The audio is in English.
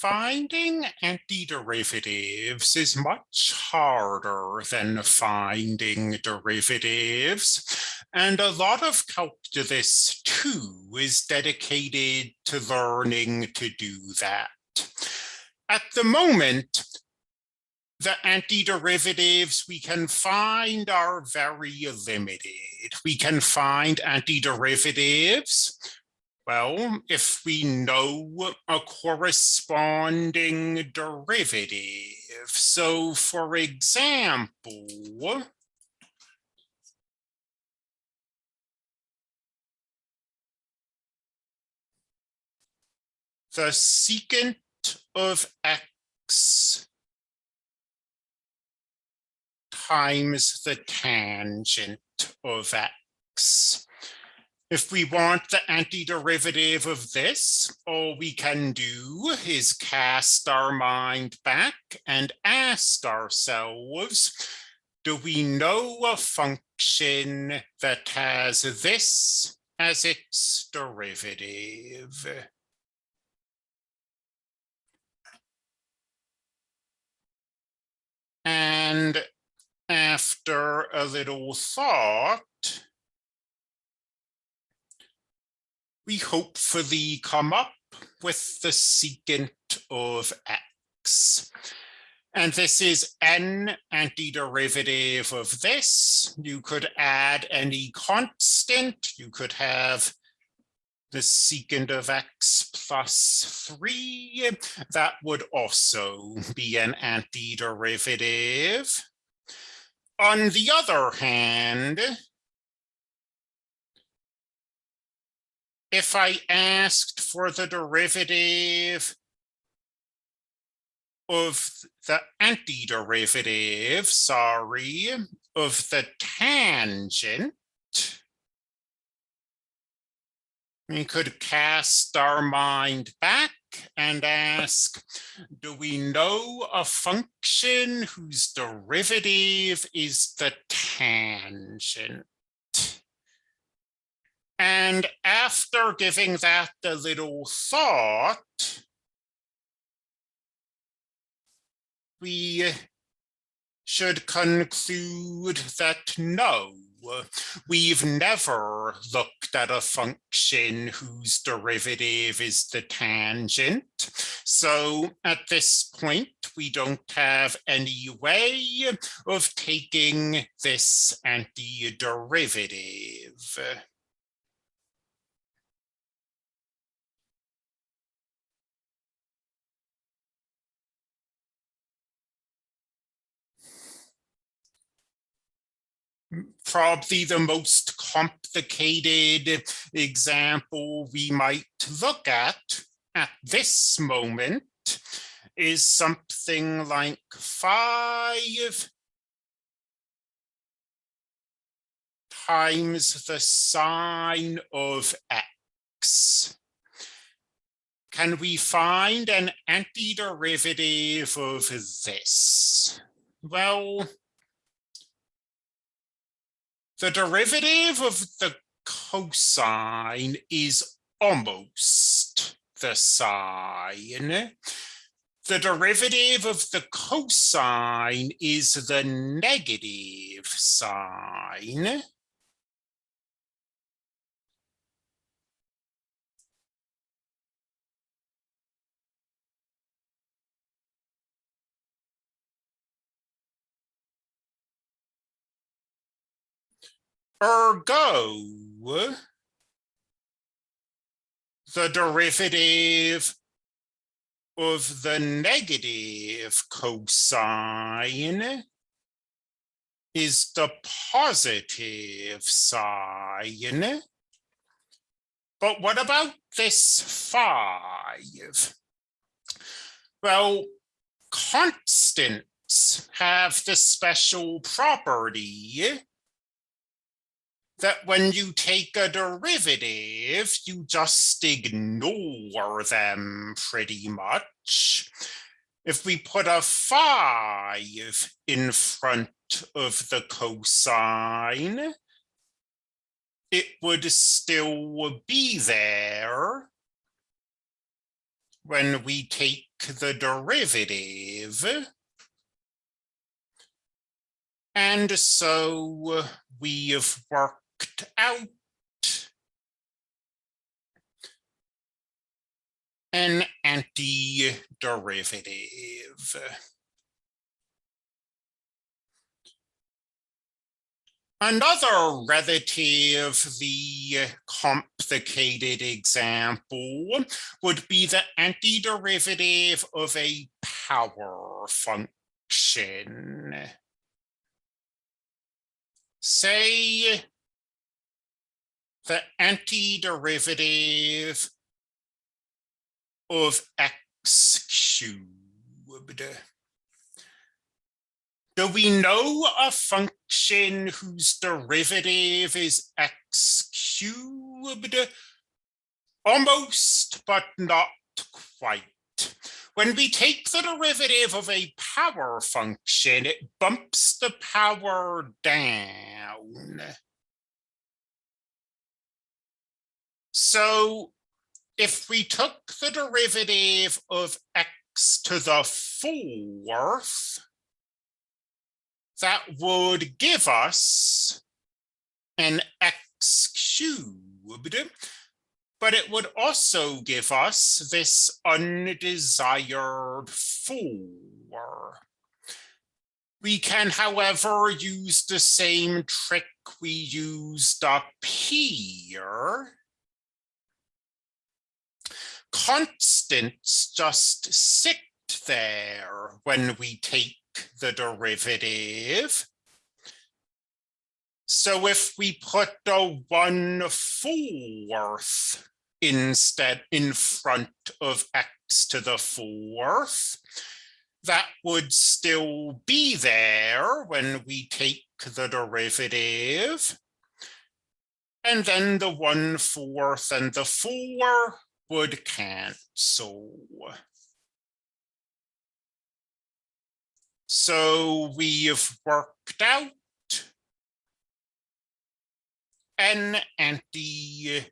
Finding antiderivatives is much harder than finding derivatives. And a lot of Calculus two is dedicated to learning to do that. At the moment, the antiderivatives we can find are very limited. We can find antiderivatives well, if we know a corresponding derivative. So for example, the secant of x times the tangent of x. If we want the antiderivative of this, all we can do is cast our mind back and ask ourselves, do we know a function that has this as its derivative? And after a little thought, we hopefully come up with the secant of x. And this is n antiderivative of this. You could add any constant. You could have the secant of x plus 3. That would also be an antiderivative. On the other hand, if I asked for the derivative of the antiderivative, sorry, of the tangent, we could cast our mind back and ask, do we know a function whose derivative is the tangent? And after giving that a little thought, we should conclude that no, we've never looked at a function whose derivative is the tangent. So at this point, we don't have any way of taking this antiderivative. Probably the most complicated example we might look at at this moment is something like five times the sine of x. Can we find an antiderivative of this? Well, the derivative of the cosine is almost the sine. The derivative of the cosine is the negative sine. Ergo, the derivative of the negative cosine is the positive sine. But what about this five? Well, constants have the special property that when you take a derivative, you just ignore them pretty much. If we put a five in front of the cosine, it would still be there. when we take the derivative. And so we have worked out an antiderivative. Another relatively complicated example would be the antiderivative of a power function. Say the antiderivative of x cubed. Do we know a function whose derivative is x cubed? Almost, but not quite. When we take the derivative of a power function, it bumps the power down. So if we took the derivative of x to the fourth, that would give us an x cubed, but it would also give us this undesired four. We can, however, use the same trick we used up here. Constants just sit there when we take the derivative. So if we put a one fourth instead in front of x to the fourth, that would still be there when we take the derivative. And then the one fourth and the four would cancel. So we have worked out an antiderivative.